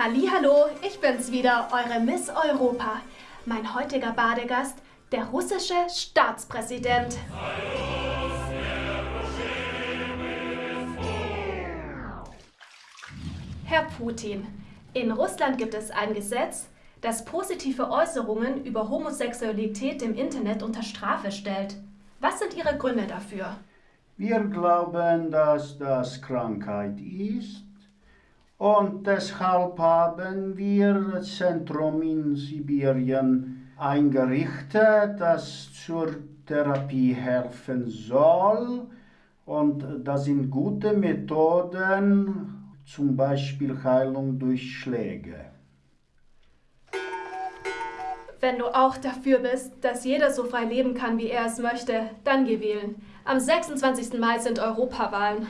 Hallo, ich bin's wieder, eure Miss Europa. Mein heutiger Badegast, der russische Staatspräsident. Herr Putin, in Russland gibt es ein Gesetz, das positive Äußerungen über Homosexualität im Internet unter Strafe stellt. Was sind Ihre Gründe dafür? Wir glauben, dass das Krankheit ist und deshalb haben wir Zentrum in Sibirien eingerichtet, das zur Therapie helfen soll. Und das sind gute Methoden, zum Beispiel Heilung durch Schläge. Wenn du auch dafür bist, dass jeder so frei leben kann, wie er es möchte, dann geh wählen. Am 26. Mai sind Europawahlen.